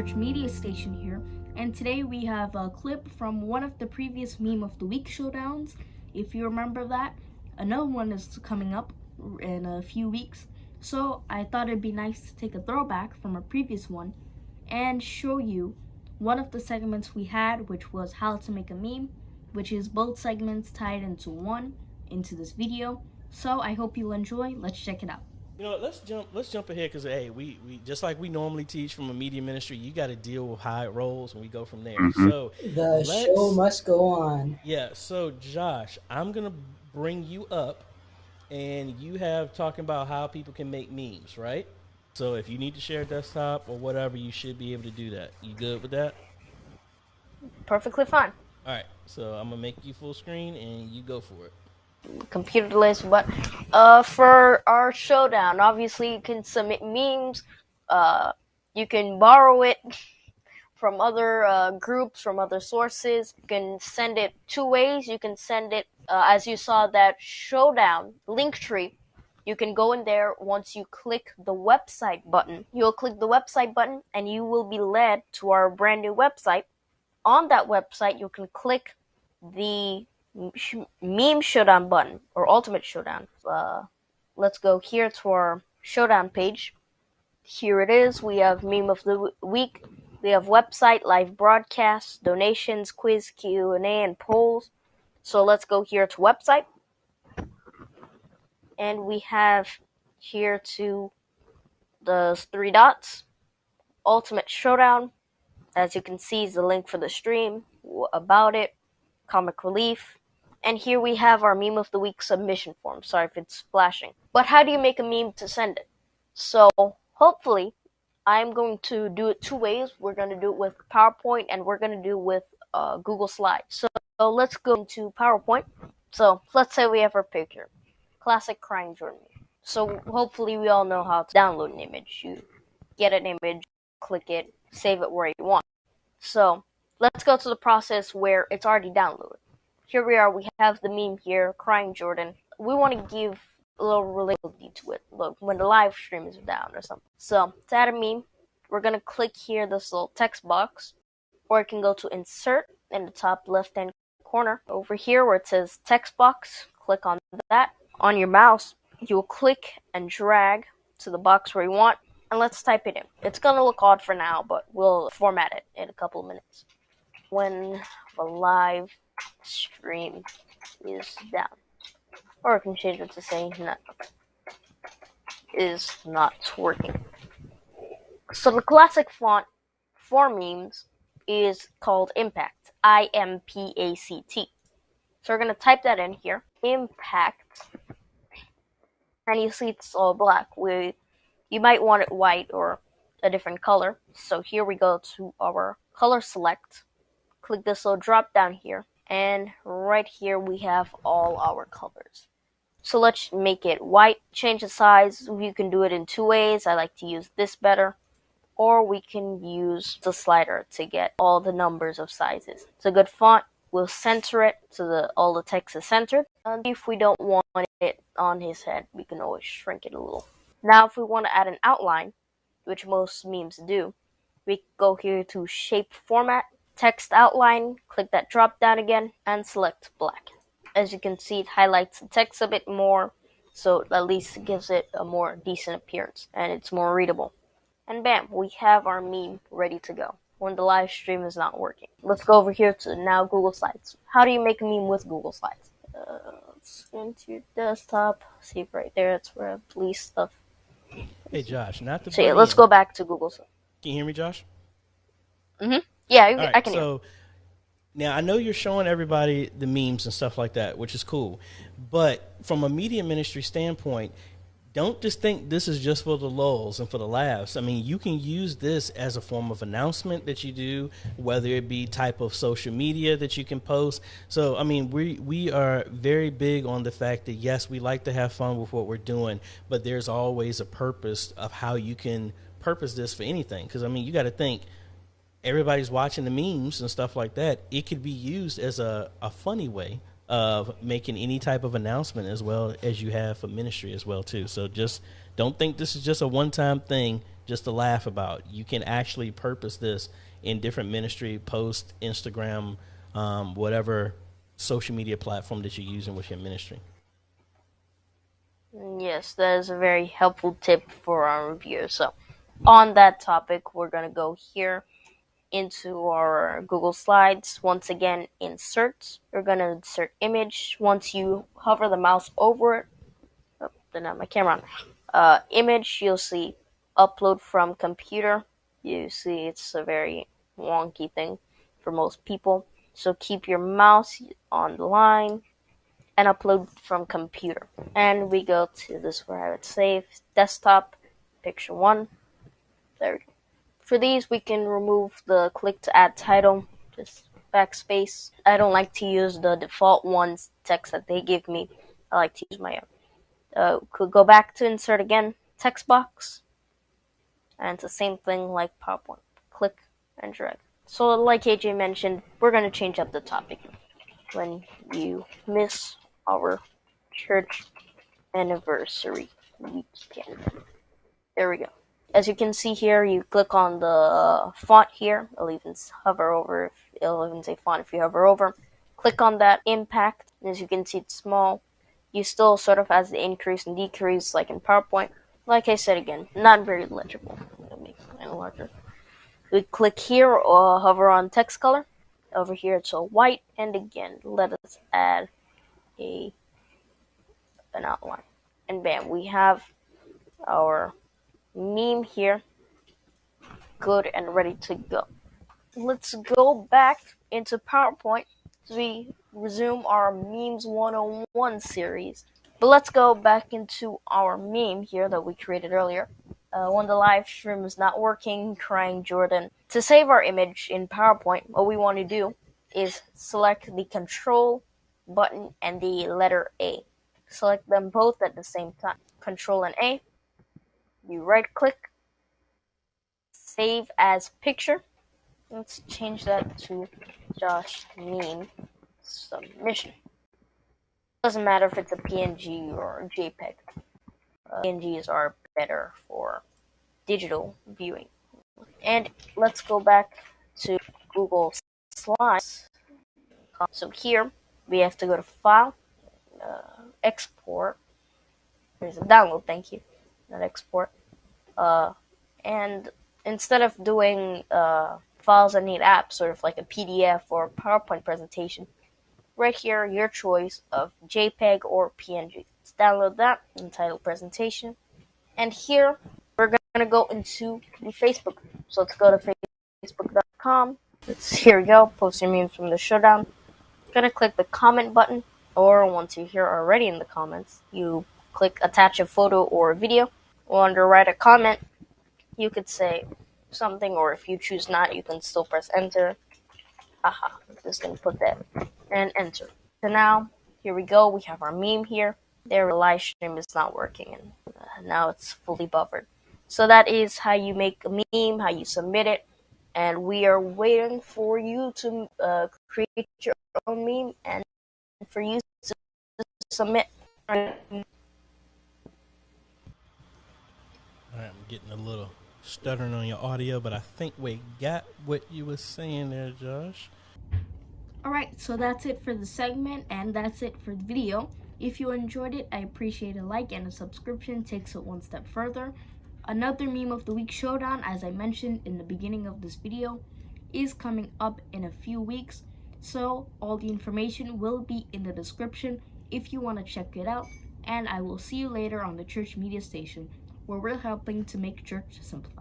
Church Media Station here, and today we have a clip from one of the previous Meme of the Week showdowns. If you remember that, another one is coming up in a few weeks, so I thought it'd be nice to take a throwback from a previous one and show you one of the segments we had, which was how to make a meme, which is both segments tied into one into this video. So I hope you enjoy. Let's check it out. You know, let's jump. Let's jump ahead because hey, we, we just like we normally teach from a media ministry. You got to deal with how it rolls, and we go from there. Mhm. So The show must go on. yeah. So Josh, I'm gonna bring you up, and you have talking about how people can make memes, right? So if you need to share a desktop or whatever, you should be able to do that. You good with that? Perfectly fine. All right. So I'm gonna make you full screen, and you go for it. Computer delays, but uh, for our showdown, obviously you can submit memes. Uh, you can borrow it from other uh, groups, from other sources. You can send it two ways. You can send it, uh, as you saw that showdown Linktree. You can go in there once you click the website button. You'll click the website button and you will be led to our brand new website. On that website, you can click the meme showdown button or ultimate showdown. Uh, let's go here to our showdown page. Here it is. We have meme of the week. We have website, live broadcasts, donations, quiz, Q and A, and polls. So let's go here to website, and we have here to the three dots, ultimate showdown. As you can see, is the link for the stream, about it, comic relief, and here we have our meme of the week submission form. Sorry if it's flashing. But how do you make a meme to send it? So hopefully I'm going to do it two ways. We're going to do it with PowerPoint and we're going to do it with uh, Google Slides. So, so let's go into PowerPoint. So let's say we have our picture. Classic crying Jordan. So hopefully we all know how to download an image. You get an image, click it, save it where you want. So let's go to the process where it's already downloaded here we are. We have the meme here, crying Jordan. We want to give a little relatability to it. Look, when the live stream is down or something. So to add a meme, we're gonna click here this little text box, or you can go to insert in the top left hand corner. Over here where it says text box, click on that. On your mouse, you'll click and drag to the box where you want, and let's type it in. It's gonna look odd for now, but we'll format it in a couple of minutes. When the live stream is down. Or I can change it to say not is not working. So the classic font for memes is called Impact. I M P A C T. So we're gonna type that in here. Impact. And you see it's all black. We you might want it white or a different color. So here we go to our color select. Click this little drop down here and right here we have all our colors. So let's make it white, change the size. You can do it in two ways. I like to use this better. Or we can use the slider to get all the numbers of sizes. It's a good font. We'll center it so that all the text is centered. And if we don't want it on his head, we can always shrink it a little. Now if we want to add an outline, which most memes do, we go here to shape format text outline, click that drop down again, and select black. As you can see, it highlights the text a bit more, so at least gives it a more decent appearance, and it's more readable. And bam, we have our meme ready to go when the live stream is not working. Let's go over here to now Google Slides. How do you make a meme with Google Slides? Uh, let's go into your desktop. See right there, that's where I the least stuff. Hey Josh, not to So yeah, let's go back to Google Slides. Can you hear me, Josh? Yeah, right, I can hear. so now I know you're showing everybody the memes and stuff like that, which is cool. But from a media ministry standpoint, don't just think this is just for the lulls and for the laughs. I mean, you can use this as a form of announcement that you do, whether it be type of social media that you can post. So, I mean, we we are very big on the fact that yes, we like to have fun with what we're doing, but there's always a purpose of how you can purpose this for anything. Because I mean, you got to think everybody's watching the memes and stuff like that. It could be used as a, a funny way of making any type of announcement as well as you have for ministry as well too. So just don't think this is just a one-time thing just to laugh about. You can actually purpose this in different ministry post, Instagram, um, whatever social media platform that you're using with your ministry. Yes, that is a very helpful tip for our reviewers. So, on that topic, we're going to go here into our Google Slides. Once again, insert. You're going to insert image. Once you hover the mouse over it, oh, have my camera on. Uh, image, you'll see upload from computer. You see it's a very wonky thing for most people. So keep your mouse on the line and upload from computer. And we go to this where I would save desktop, picture one. There we go. For these, we can remove the click to add title, just backspace. I don't like to use the default ones text that they give me. I like to use my own. Uh, could go back to insert again, text box, and it's the same thing like PowerPoint. Click and drag. So, like AJ mentioned, we're going to change up the topic. When you miss our church anniversary weekend. There we go. As you can see here, you click on the uh, font here. It'll even hover over. It'll even say font if you hover over. Click on that impact. As you can see, it's small. You still sort of has the increase and decrease like in PowerPoint. Like I said again, not very legible. Make it larger. We click here or hover on text color. Over here it's a white and again let us add a an outline. And bam, we have our meme here good and ready to go. Let's go back into PowerPoint as we resume our Memes 101 series. But let's go back into our meme here that we created earlier. Uh, when the live stream is not working, crying Jordan. To save our image in PowerPoint, what we want to do is select the control button and the letter A. Select them both at the same time. Control and A. You right click, save as picture. Let's change that to Josh Meme submission. Doesn't matter if it's a PNG or a JPEG. Uh, PNGs are better for digital viewing. And let's go back to Google Slides. So here we have to go to File, uh, Export. There's a download, thank you, not export. Uh, and instead of doing uh, files that need apps, sort of like a PDF or PowerPoint presentation, right here, your choice of JPEG or PNG. Let's download that, entitled presentation. And here, we're going to go into Facebook. So let's go to facebook.com. Let's, here we go, post your memes from the showdown. Going to click the comment button, or once you're here already in the comments, you click attach a photo or a video. Or under write a comment, you could say something, or if you choose not, you can still press enter. Aha, I'm just to put that and enter. So now, here we go. We have our meme here. Their live stream is not working, and uh, now it's fully buffered. So that is how you make a meme, how you submit it, and we are waiting for you to uh, create your own meme and for you to submit. I'm getting a little stuttering on your audio, but I think we got what you were saying there, Josh. Alright, so that's it for the segment and that's it for the video. If you enjoyed it, I appreciate a like and a subscription takes it one step further. Another Meme of the Week showdown, as I mentioned in the beginning of this video, is coming up in a few weeks. So all the information will be in the description if you want to check it out. And I will see you later on the church media station where we're helping to make church simplified.